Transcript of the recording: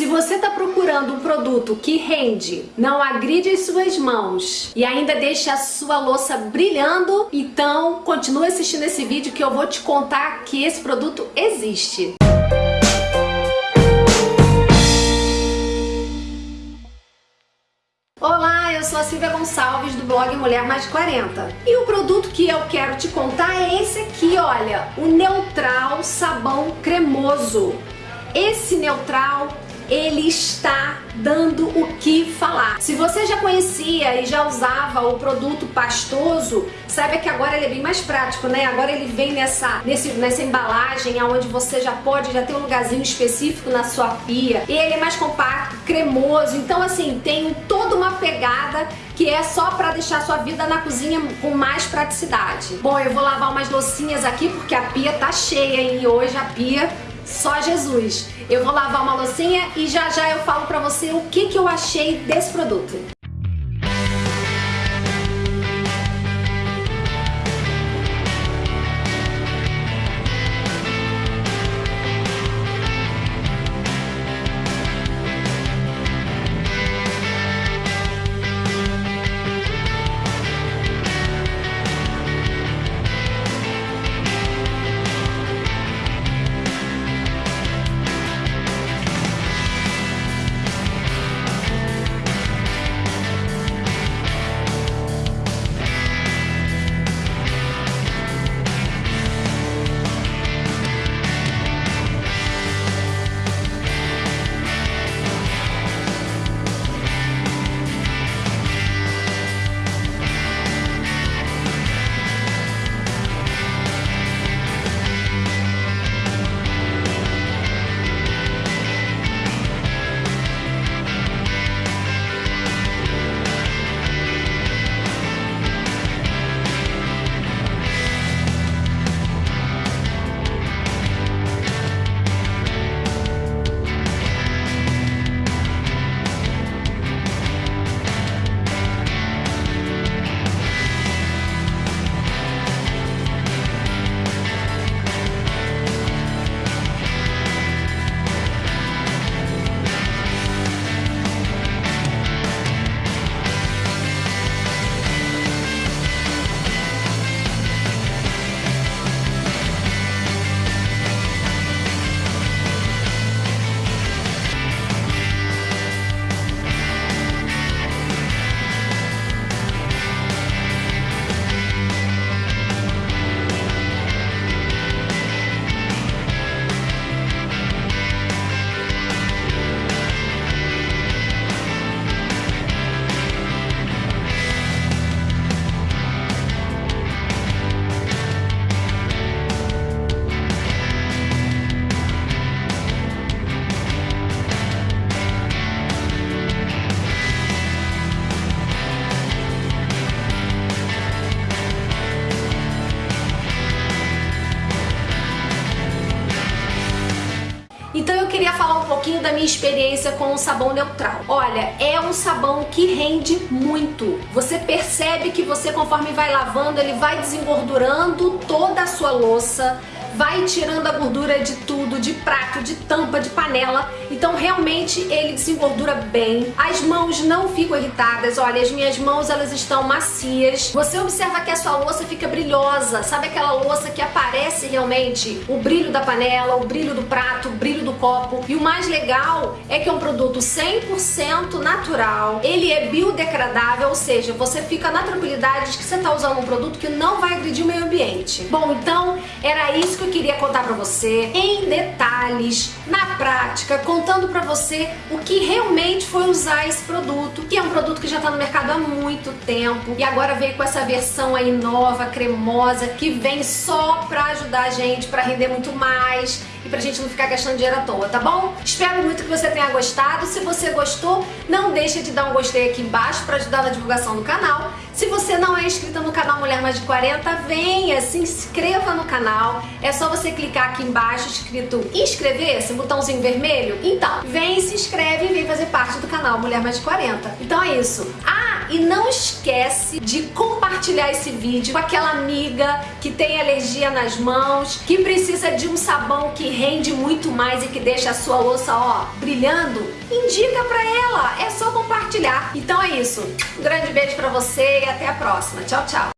Se você está procurando um produto que rende, não agride as suas mãos e ainda deixa a sua louça brilhando, então continue assistindo esse vídeo que eu vou te contar que esse produto existe. Olá, eu sou a Silvia Gonçalves do blog Mulher Mais 40 e o produto que eu quero te contar é esse aqui, olha, o Neutral Sabão Cremoso. Esse Neutral ele está dando o que falar. Se você já conhecia e já usava o produto pastoso, saiba que agora ele é bem mais prático, né? Agora ele vem nessa, nesse, nessa embalagem onde você já pode, já ter um lugarzinho específico na sua pia. E ele é mais compacto, cremoso, então assim, tem toda uma pegada que é só para deixar a sua vida na cozinha com mais praticidade. Bom, eu vou lavar umas loucinhas aqui porque a pia tá cheia e hoje a pia só Jesus. Eu vou lavar uma loucinha e já já eu falo pra você o que, que eu achei desse produto. Pouquinho da minha experiência com o sabão neutral. Olha, é um sabão que rende muito. Você percebe que você conforme vai lavando, ele vai desengordurando toda a sua louça, vai tirando a gordura de tudo, de prato, de tampa, de panela. Então realmente ele desengordura bem. As mãos não ficam irritadas. Olha, as minhas mãos elas estão macias. Você observa que a sua louça fica brilhosa. Sabe aquela louça que aparece realmente o brilho da panela, o brilho do prato, o brilho do copo. E o mais legal é que é um produto 100% natural. Ele é biodegradável, ou seja, você fica na tranquilidade de que você está usando um produto que não vai agredir o meio ambiente. Bom, então era isso que eu queria contar pra você em detalhes, na prática, contando pra você o que realmente foi usar esse produto, que é um produto que já tá no mercado há muito tempo e agora veio com essa versão aí nova, cremosa, que vem só pra ajudar a gente, pra render muito mais e pra gente não ficar gastando dinheiro à toa, tá bom? Espero muito que você tenha gostado. Se você gostou, não deixa de dar um gostei aqui embaixo pra ajudar na divulgação do canal. Se você não é inscrita no canal Mulher Mais de 40, venha, se inscreva no canal. É só você clicar aqui embaixo escrito inscrever, esse botãozinho vermelho. Então, vem, se inscreve e vem fazer parte do canal Mulher Mais de 40. Então é isso. Ah, e não esquece de compartilhar esse vídeo com aquela amiga que tem alergia nas mãos, que precisa de um sabão que rende muito mais e que deixa a sua louça, ó, brilhando. Indica pra ela, é só compartilhar. Então é isso. Um grande beijo pra você e até a próxima. Tchau, tchau.